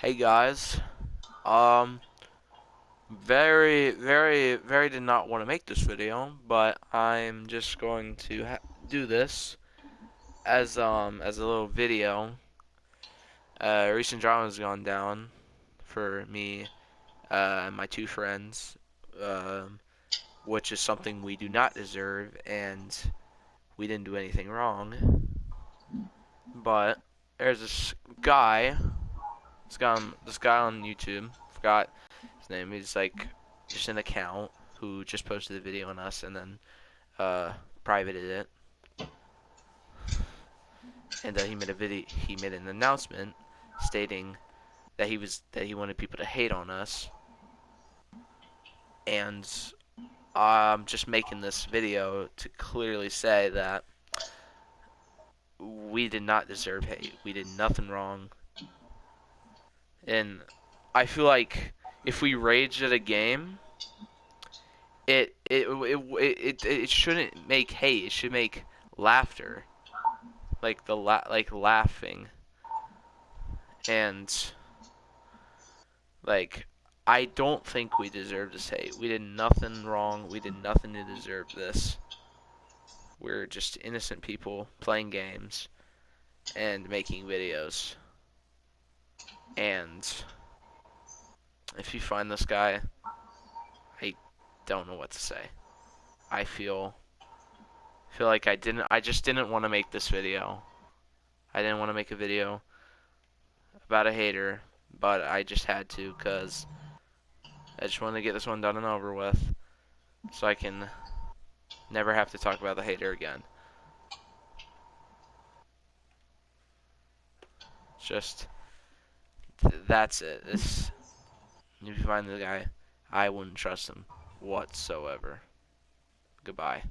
Hey guys, um, very, very, very did not want to make this video, but I'm just going to do this as um as a little video. Uh, recent drama has gone down for me uh, and my two friends, um, which is something we do not deserve, and we didn't do anything wrong. But there's this guy this guy on this guy on YouTube. Forgot his name. He's like just an account who just posted a video on us and then uh, privated it. And uh, he made a video. He made an announcement stating that he was that he wanted people to hate on us. And I'm just making this video to clearly say that we did not deserve hate. We did nothing wrong. And I feel like if we rage at a game, it it it it, it shouldn't make hate. It should make laughter, like the la like laughing. And like I don't think we deserve this hate. We did nothing wrong. We did nothing to deserve this. We're just innocent people playing games and making videos. And if you find this guy, I don't know what to say. I feel feel like I didn't I just didn't want to make this video. I didn't want to make a video about a hater, but I just had to cuz I just wanted to get this one done and over with so I can never have to talk about the hater again. Just that's it. This, if you find the guy, I wouldn't trust him whatsoever. Goodbye.